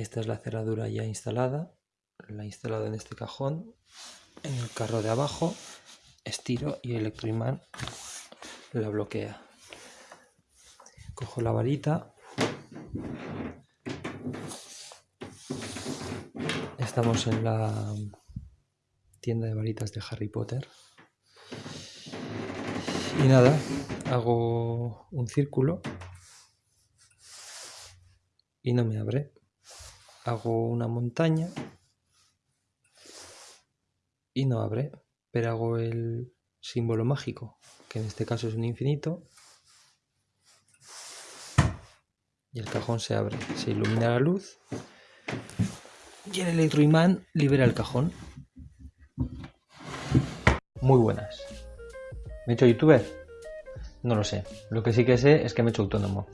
Esta es la cerradura ya instalada, la he instalado en este cajón, en el carro de abajo, estiro y el electroimán la bloquea. Cojo la varita, estamos en la tienda de varitas de Harry Potter. Y nada, hago un círculo y no me abre hago una montaña y no abre, pero hago el símbolo mágico, que en este caso es un infinito, y el cajón se abre, se ilumina la luz y el electroimán libera el cajón. Muy buenas. ¿Me he hecho youtuber? No lo sé. Lo que sí que sé es que me he hecho autónomo.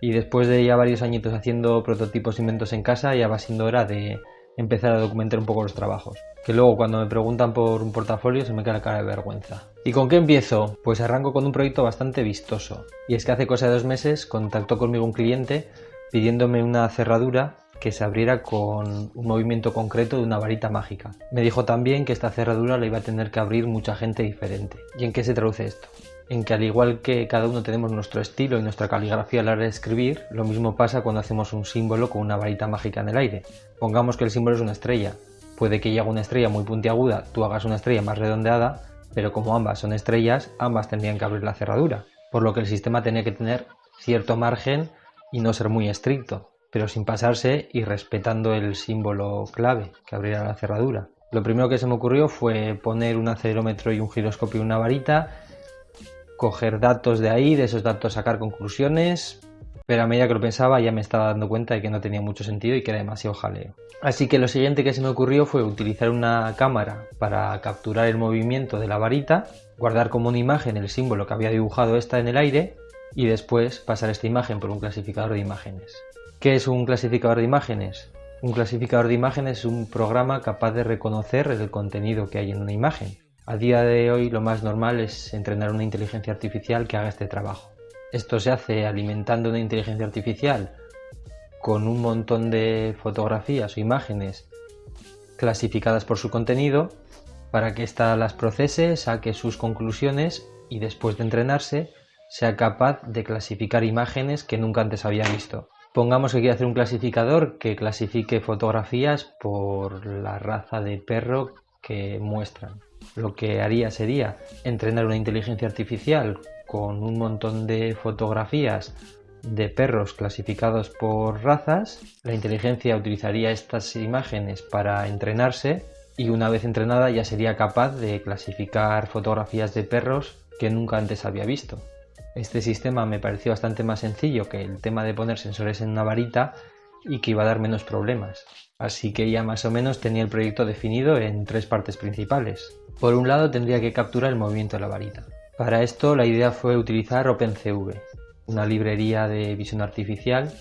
Y después de ya varios añitos haciendo prototipos inventos en casa, ya va siendo hora de empezar a documentar un poco los trabajos. Que luego cuando me preguntan por un portafolio se me queda la cara de vergüenza. ¿Y con qué empiezo? Pues arranco con un proyecto bastante vistoso. Y es que hace cosa de dos meses contactó conmigo un cliente pidiéndome una cerradura que se abriera con un movimiento concreto de una varita mágica. Me dijo también que esta cerradura la iba a tener que abrir mucha gente diferente. ¿Y en qué se traduce esto? En que al igual que cada uno tenemos nuestro estilo y nuestra caligrafía a la hora de escribir, lo mismo pasa cuando hacemos un símbolo con una varita mágica en el aire. Pongamos que el símbolo es una estrella. Puede que yo haga una estrella muy puntiaguda, tú hagas una estrella más redondeada, pero como ambas son estrellas, ambas tendrían que abrir la cerradura, por lo que el sistema tenía que tener cierto margen y no ser muy estricto, pero sin pasarse y respetando el símbolo clave que abriera la cerradura. Lo primero que se me ocurrió fue poner un acelerómetro y un giroscopio en una varita coger datos de ahí, de esos datos sacar conclusiones, pero a medida que lo pensaba ya me estaba dando cuenta de que no tenía mucho sentido y que era demasiado jaleo. Así que lo siguiente que se me ocurrió fue utilizar una cámara para capturar el movimiento de la varita, guardar como una imagen el símbolo que había dibujado esta en el aire y después pasar esta imagen por un clasificador de imágenes. ¿Qué es un clasificador de imágenes? Un clasificador de imágenes es un programa capaz de reconocer el contenido que hay en una imagen. A día de hoy lo más normal es entrenar una inteligencia artificial que haga este trabajo. Esto se hace alimentando una inteligencia artificial con un montón de fotografías o imágenes clasificadas por su contenido para que ésta las procese, saque sus conclusiones y después de entrenarse sea capaz de clasificar imágenes que nunca antes había visto. Pongamos que quiere hacer un clasificador que clasifique fotografías por la raza de perro que muestran lo que haría sería entrenar una inteligencia artificial con un montón de fotografías de perros clasificados por razas. La inteligencia utilizaría estas imágenes para entrenarse y una vez entrenada ya sería capaz de clasificar fotografías de perros que nunca antes había visto. Este sistema me pareció bastante más sencillo que el tema de poner sensores en una varita y que iba a dar menos problemas. Así que ya más o menos tenía el proyecto definido en tres partes principales. Por un lado tendría que capturar el movimiento de la varita. Para esto la idea fue utilizar OpenCV, una librería de visión artificial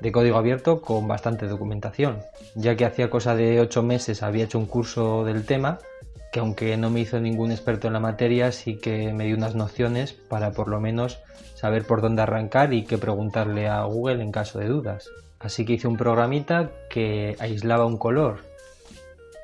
de código abierto con bastante documentación, ya que hacía cosa de 8 meses había hecho un curso del tema, que aunque no me hizo ningún experto en la materia, sí que me dio unas nociones para por lo menos saber por dónde arrancar y qué preguntarle a Google en caso de dudas. Así que hice un programita que aislaba un color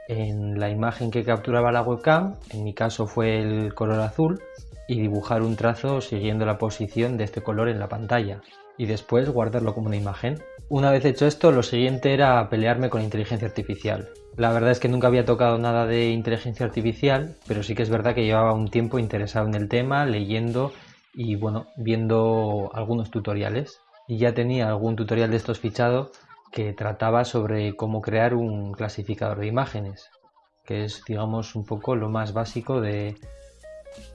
en la imagen que capturaba la webcam, en mi caso fue el color azul, y dibujar un trazo siguiendo la posición de este color en la pantalla y después guardarlo como una imagen. Una vez hecho esto, lo siguiente era pelearme con inteligencia artificial. La verdad es que nunca había tocado nada de inteligencia artificial, pero sí que es verdad que llevaba un tiempo interesado en el tema, leyendo y bueno, viendo algunos tutoriales. Y ya tenía algún tutorial de estos fichado que trataba sobre cómo crear un clasificador de imágenes, que es, digamos, un poco lo más básico de,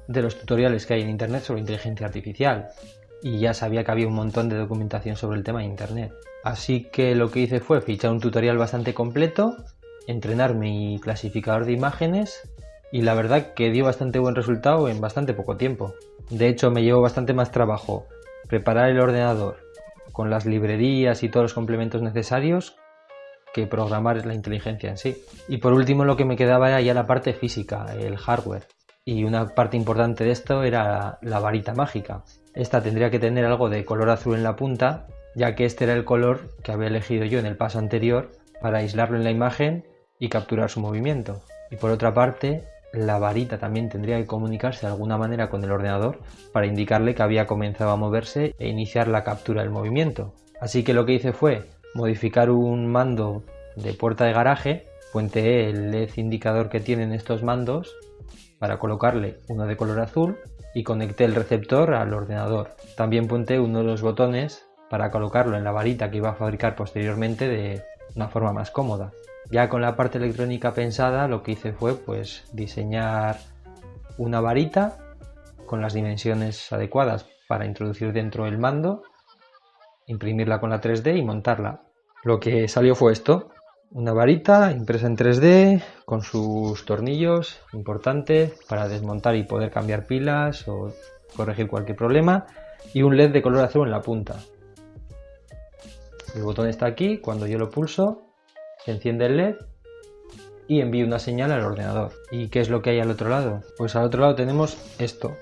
de los tutoriales que hay en Internet sobre inteligencia artificial. Y ya sabía que había un montón de documentación sobre el tema en Internet. Así que lo que hice fue fichar un tutorial bastante completo, entrenar mi clasificador de imágenes y la verdad que dio bastante buen resultado en bastante poco tiempo. De hecho me llevó bastante más trabajo preparar el ordenador, con las librerías y todos los complementos necesarios que programar la inteligencia en sí. Y por último lo que me quedaba era ya la parte física, el hardware. Y una parte importante de esto era la varita mágica. Esta tendría que tener algo de color azul en la punta, ya que este era el color que había elegido yo en el paso anterior para aislarlo en la imagen y capturar su movimiento. Y por otra parte, la varita también tendría que comunicarse de alguna manera con el ordenador para indicarle que había comenzado a moverse e iniciar la captura del movimiento. Así que lo que hice fue modificar un mando de puerta de garaje, puenteé el LED indicador que tienen estos mandos para colocarle uno de color azul y conecté el receptor al ordenador. También puenteé uno de los botones para colocarlo en la varita que iba a fabricar posteriormente de una forma más cómoda. Ya con la parte electrónica pensada lo que hice fue pues diseñar una varita con las dimensiones adecuadas para introducir dentro el mando, imprimirla con la 3D y montarla. Lo que salió fue esto, una varita impresa en 3D con sus tornillos importantes para desmontar y poder cambiar pilas o corregir cualquier problema y un LED de color azul en la punta. El botón está aquí, cuando yo lo pulso se enciende el LED y envío una señal al ordenador. ¿Y qué es lo que hay al otro lado? Pues al otro lado tenemos esto.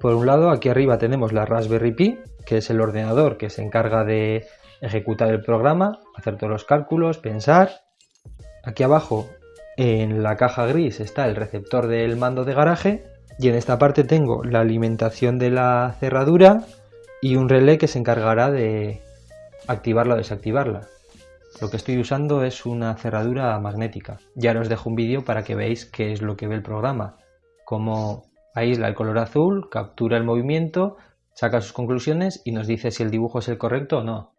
Por un lado, aquí arriba tenemos la Raspberry Pi, que es el ordenador que se encarga de ejecutar el programa, hacer todos los cálculos, pensar. Aquí abajo, en la caja gris, está el receptor del mando de garaje. Y en esta parte tengo la alimentación de la cerradura y un relé que se encargará de activarla o desactivarla. Lo que estoy usando es una cerradura magnética. Ya os dejo un vídeo para que veáis qué es lo que ve el programa. Cómo aísla el color azul, captura el movimiento, saca sus conclusiones y nos dice si el dibujo es el correcto o no.